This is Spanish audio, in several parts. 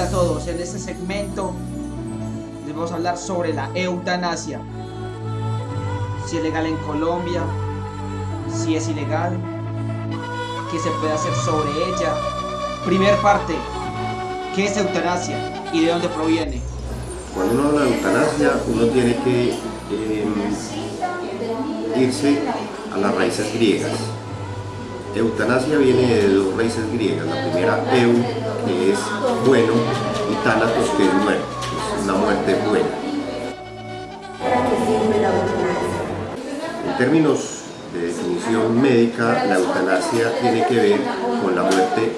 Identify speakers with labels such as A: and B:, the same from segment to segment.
A: a todos, en este segmento les vamos a hablar sobre la eutanasia. Si es legal en Colombia, si es ilegal, qué se puede hacer sobre ella. Primer parte, ¿qué es eutanasia y de dónde proviene?
B: Cuando uno habla de eutanasia, uno tiene que em, irse a las raíces griegas. Eutanasia viene de dos raíces griegas. La primera, eu, es bueno, y thanatos, que es muerte. Es una muerte buena. En términos de definición médica, la eutanasia tiene que ver con la muerte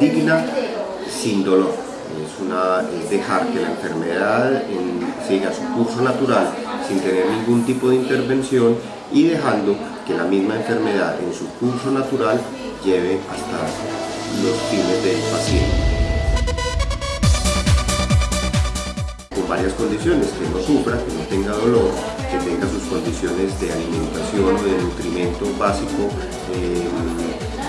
B: digna sin dolor. Es, una, es dejar que la enfermedad siga su curso natural sin tener ningún tipo de intervención y dejando que la misma enfermedad en su curso natural lleve hasta los fines del paciente. Con varias condiciones, que no sufra, que no tenga dolor, que tenga sus condiciones de alimentación o de nutrimento básico eh,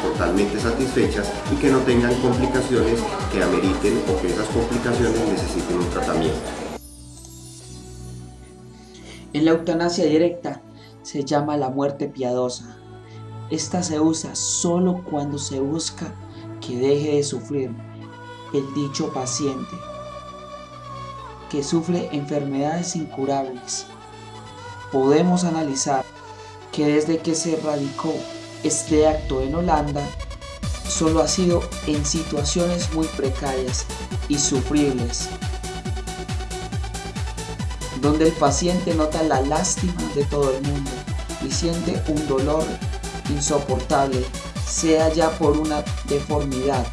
B: totalmente satisfechas y que no tengan complicaciones que ameriten o que esas complicaciones necesiten un tratamiento.
A: En la eutanasia directa se llama la muerte piadosa. Esta se usa solo cuando se busca que deje de sufrir el dicho paciente que sufre enfermedades incurables. Podemos analizar que desde que se radicó este acto en Holanda, solo ha sido en situaciones muy precarias y sufribles donde el paciente nota la lástima de todo el mundo y siente un dolor insoportable, sea ya por una deformidad,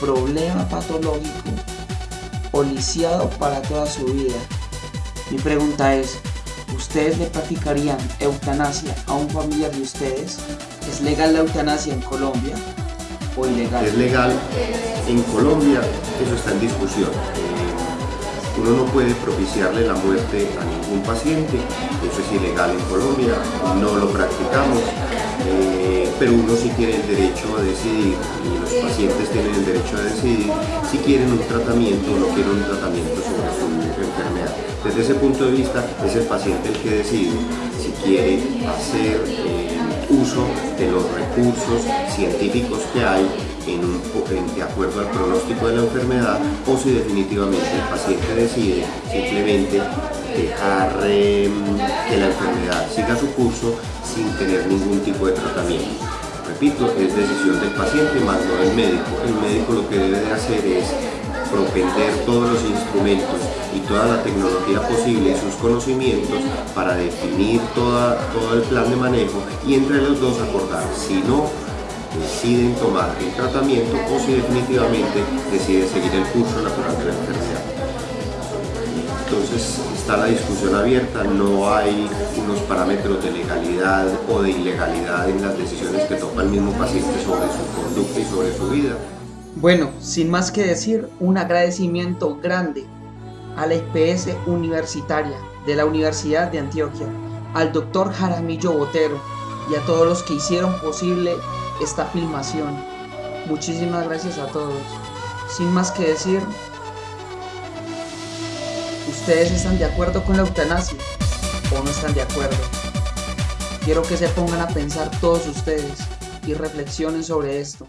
A: problema patológico o lisiado para toda su vida. Mi pregunta es, ¿ustedes le practicarían eutanasia a un familiar de ustedes? ¿Es legal la eutanasia en Colombia o ilegal?
B: Es legal en Colombia, eso está en discusión uno no puede propiciarle la muerte a ningún paciente, eso es ilegal en Colombia, no lo practicamos, eh, pero uno sí tiene el derecho a decidir y los pacientes tienen el derecho a decidir si quieren un tratamiento o no quieren un tratamiento sobre su enfermedad. Desde ese punto de vista es el paciente el que decide si quiere hacer eh, uso de los recursos científicos que hay de acuerdo al pronóstico de la enfermedad o si definitivamente el paciente decide simplemente dejar em, que la enfermedad siga su curso sin tener ningún tipo de tratamiento. Repito, es decisión del paciente más no del médico. El médico lo que debe de hacer es propender todos los instrumentos y toda la tecnología posible y sus conocimientos para definir todo el plan de manejo y entre los dos acordar si no deciden tomar el tratamiento o si definitivamente deciden seguir el curso natural de la enfermedad. Entonces está la discusión abierta, no hay unos parámetros de legalidad o de ilegalidad en las decisiones que toma el mismo paciente sobre su conducta y sobre su vida.
A: Bueno, sin más que decir, un agradecimiento grande a la IPS universitaria de la Universidad de Antioquia, al doctor Jaramillo Botero y a todos los que hicieron posible esta filmación. Muchísimas gracias a todos. Sin más que decir, ¿ustedes están de acuerdo con la eutanasia o no están de acuerdo? Quiero que se pongan a pensar todos ustedes y reflexionen sobre esto.